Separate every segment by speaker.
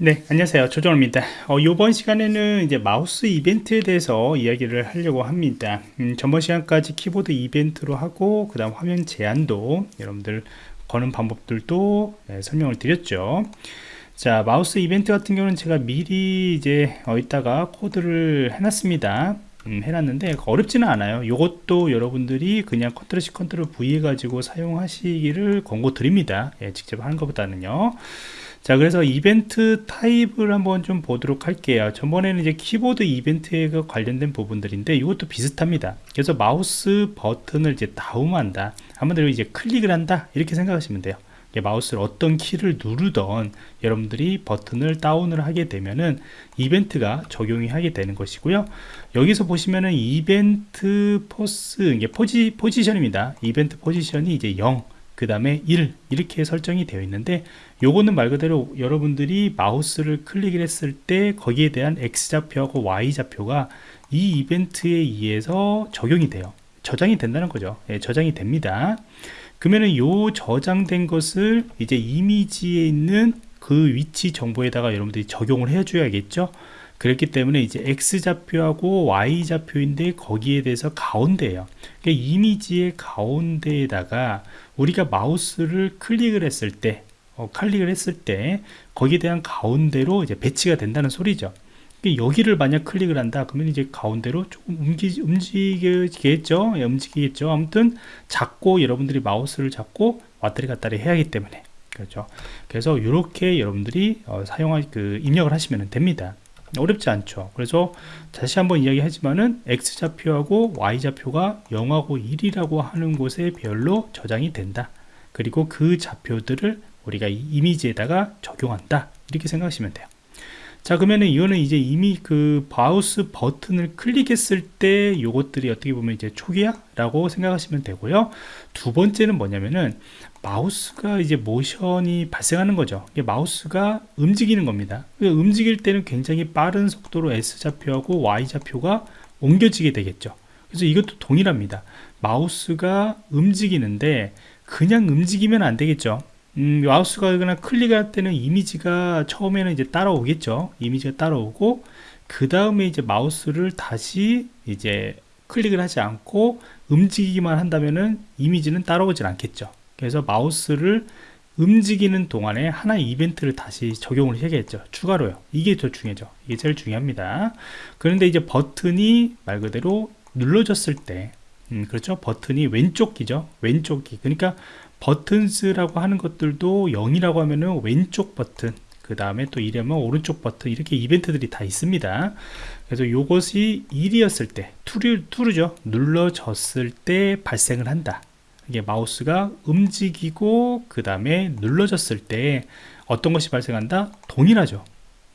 Speaker 1: 네 안녕하세요. 조정호입니다. 어, 이번 시간에는 이제 마우스 이벤트에 대해서 이야기를 하려고 합니다. 음, 전번 시간까지 키보드 이벤트로 하고 그 다음 화면 제한도 여러분들 거는 방법들도 네, 설명을 드렸죠. 자 마우스 이벤트 같은 경우는 제가 미리 이제 어 이따가 코드를 해놨습니다. 음, 해놨는데 어렵지는 않아요. 이것도 여러분들이 그냥 control C control V 해가지고 사용하시기를 권고 드립니다. 예, 직접 하는 것보다는요 자 그래서 event type을 한번 좀 보도록 할게요. 전번에는 이제 키보드 이벤트에 관련된 부분들인데 이것도 비슷합니다. 그래서 마우스 버튼을 이제 다운한다. 한마디로 이제 클릭을 한다. 이렇게 생각하시면 돼요. 마우스를 어떤 키를 누르던 여러분들이 버튼을 다운을 하게 되면은 이벤트가 적용이 하게 되는 것이고요. 여기서 보시면은 event pos 이게 포지, 포지션입니다. 이벤트 포지션이 이제 0 그 다음에 1 이렇게 설정이 되어 있는데 요거는 말 그대로 여러분들이 마우스를 클릭을 했을 때 거기에 대한 X좌표하고 Y좌표가 이 이벤트에 의해서 적용이 돼요. 저장이 된다는 거죠. 예, 저장이 됩니다. 그러면은 요 저장된 것을 이제 이미지에 있는 그 위치 정보에다가 여러분들이 적용을 해 줘야겠죠 그렇기 때문에 이제 X좌표하고 Y좌표인데 거기에 대해서 가운데에요. 그러니까 이미지의 가운데에다가 우리가 마우스를 클릭을 했을 때 어, 클릭을 했을 때 거기에 대한 가운데로 이제 배치가 된다는 소리죠. 그러니까 여기를 만약 클릭을 한다 그러면 이제 가운데로 조금 움직, 움직이겠죠? 예, 움직이겠죠? 아무튼 잡고 여러분들이 마우스를 잡고 왔다리 갔다리 해야 하기 때문에. 그렇죠? 그래서 이렇게 여러분들이 어, 사용할 그 입력을 하시면 됩니다 어렵지 않죠. 그래서 다시 한번 이야기하지만은 x좌표하고 y좌표가 0하고 1이라고 하는 곳에 별로 저장이 된다. 그리고 그 좌표들을 우리가 이미지에다가 적용한다. 이렇게 생각하시면 돼요. 자 그러면은 이거는 이제 이미 그 마우스 버튼을 클릭했을 때 요것들이 어떻게 보면 이제 초기화 라고 생각하시면 되고요. 두 번째는 뭐냐면은 마우스가 이제 모션이 발생하는 거죠. 마우스가 움직이는 겁니다. 움직일 때는 굉장히 빠른 속도로 S좌표하고 Y좌표가 옮겨지게 되겠죠. 그래서 이것도 동일합니다. 마우스가 움직이는데 그냥 움직이면 안 되겠죠. 음, 마우스가 그냥 클릭할 때는 이미지가 처음에는 이제 따라오겠죠. 이미지가 따라오고 그 다음에 이제 마우스를 다시 이제 클릭을 하지 않고 움직이기만 한다면은 이미지는 따라오질 않겠죠 그래서 마우스를 움직이는 동안에 하나의 이벤트를 다시 적용을 해야겠죠. 추가로요. 이게 더 중요하죠. 이게 제일 중요합니다. 그런데 이제 버튼이 말 그대로 눌러졌을 때 음, 그렇죠? 버튼이 왼쪽 기죠? 왼쪽 기. 그러니까 버튼스라고 하는 것들도 0이라고 하면은 왼쪽 버튼 그 다음에 또 1이면 오른쪽 버튼 이렇게 이벤트들이 다 있습니다. 그래서 이것이 1이었을 때 투르, 투르죠. 눌러졌을 때 발생을 한다 이게 마우스가 움직이고 그 다음에 눌러졌을 때 어떤 것이 발생한다? 동일하죠.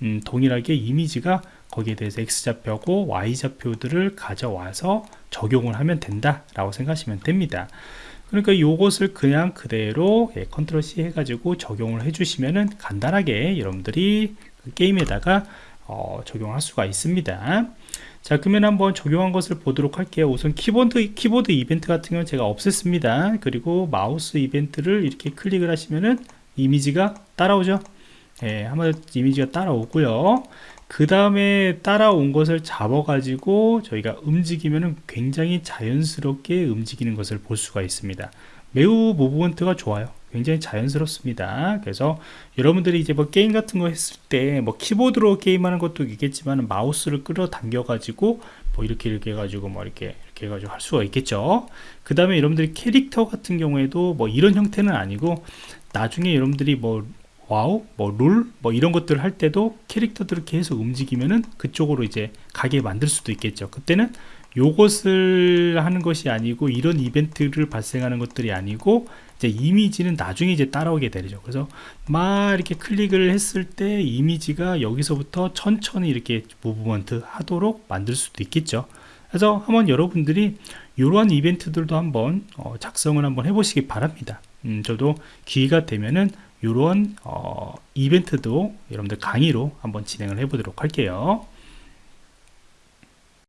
Speaker 1: 음, 동일하게 이미지가 거기에 대해서 X좌표고 Y좌표들을 가져와서 적용을 하면 된다 라고 생각하시면 됩니다. 그러니까 이것을 그냥 그대로 예, control C 해가지고 적용을 해주시면은 간단하게 여러분들이 그 게임에다가 어, 적용할 수가 있습니다. 자 그러면 한번 적용한 것을 보도록 할게요. 우선 키보드 키보드 이벤트 같은 경우는 제가 없앴습니다. 그리고 마우스 이벤트를 이렇게 클릭을 하시면은 이미지가 따라오죠. 예, 한번 이미지가 따라오고요. 그 다음에 따라온 것을 잡아 가지고 저희가 움직이면 굉장히 자연스럽게 움직이는 것을 볼 수가 있습니다. 매우 무브먼트가 좋아요 굉장히 자연스럽습니다 그래서 여러분들이 이제 뭐 게임 같은 거 했을 때 뭐 키보드로 게임하는 것도 있겠지만 마우스를 끌어당겨 가지고 뭐 이렇게 이렇게 해가지고 뭐 이렇게 이렇게 해가지고 할 수가 있겠죠 그 다음에 여러분들이 캐릭터 같은 경우에도 뭐 이런 형태는 아니고 나중에 여러분들이 뭐 와우, 뭐 롤, 뭐 이런 것들을 할 때도 캐릭터들을 계속 움직이면은 그쪽으로 이제 가게 만들 수도 있겠죠. 그때는 요것을 하는 것이 아니고 이런 이벤트를 발생하는 것들이 아니고 이제 이미지는 나중에 이제 따라오게 되죠. 그래서 막 이렇게 클릭을 했을 때 이미지가 여기서부터 천천히 이렇게 movement 하도록 만들 수도 있겠죠. 그래서 한번 여러분들이 이러한 이벤트들도 한번 어, 작성을 한번 해보시기 바랍니다. 음, 저도 기회가 되면은 이런 어, 이벤트도 여러분들 강의로 한번 진행을 해 보도록 할게요